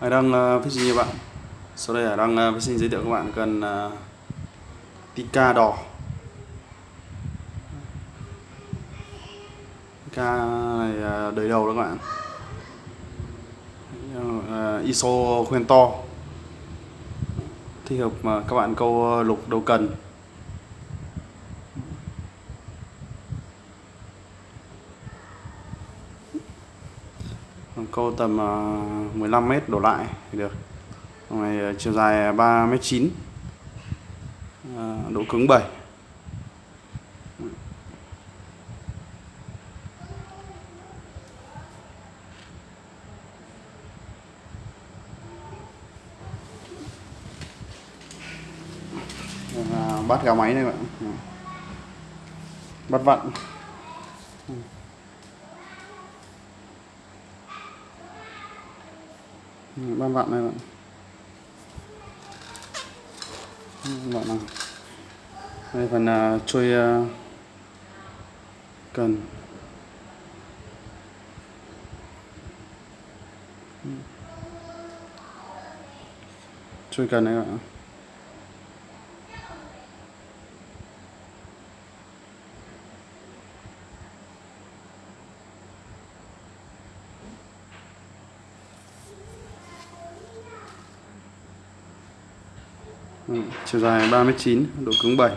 Hải Đăng ờ, phát sinh các bạn? Sau đây Hải Đăng ờ, phát sinh giới thiệu các bạn cần ờ, Tika đỏ. Tika này đời đầu đó các bạn. ISO khoen to. Thích hợp mà các bạn câu lục đầu cần. Câu tầm à, 15 m đổ lại thì được. Này à, chiều dài 3 m 9 độ cứng 7 vâng, à, bắt gà máy này bạn. Bắt vặn. Bạn bạn này bạn bạn nào đây phần uh, trôi uh, cần. Trôi cần này bạn Ừ, chiều dài 39 độ cứng 7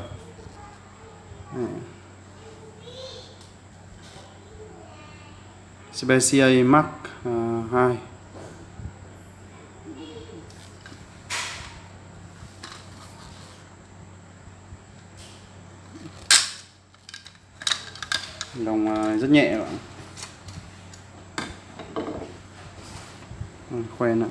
Specia Mark uh, 2 đồng uh, rất nhẹ bạn khoen ạ.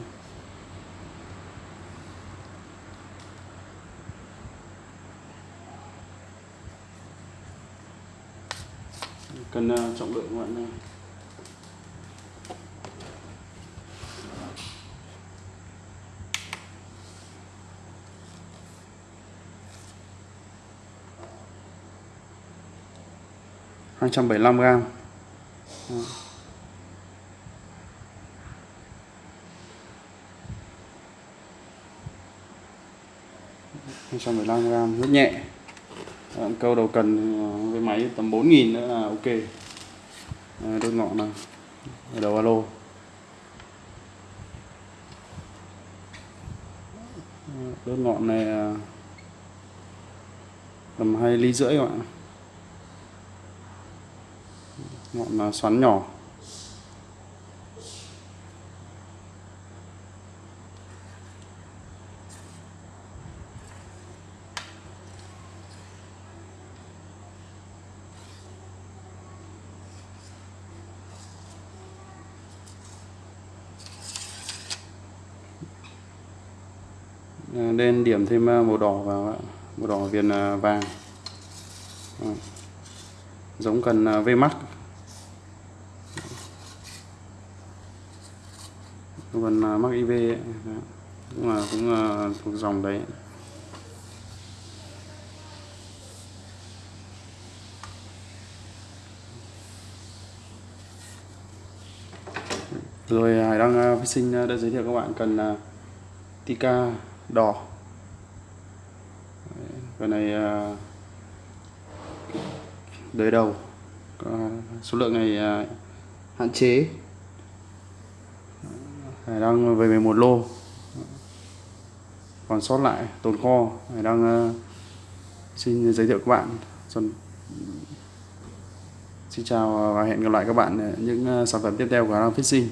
Cân uh, ờ, trọng lượng các bạn hai trăm bảy mươi lăm gram. Hai trăm bảy mươi lăm gram rất nhẹ. Ờ, câu đầu cần ờ, với máy tầm 4.000 nữa là ok. Ờ, đốt ngọn này đầu alo. Đốt ngọn này tầm hai ly rưỡi các bạn ngọn xoắn nhỏ. Ờ, lên điểm thêm ờ, màu đỏ vào màu đỏ viền ờ, vàng. Giống cần à, V mắt. Còn mắc IV ấy. cũng là cũng là thuộc dòng đấy. Rồi Hải Đăng Fishing đã giới thiệu các bạn cần Tika đỏ. Cái này à, đời đầu. Số lượng này à, hạn chế. Đang về một lô. Còn sót lại, tồn kho. Đang à, xin giới thiệu các bạn. Xin chào và hẹn gặp lại các bạn những sản phẩm tiếp theo của Hàng Fishing.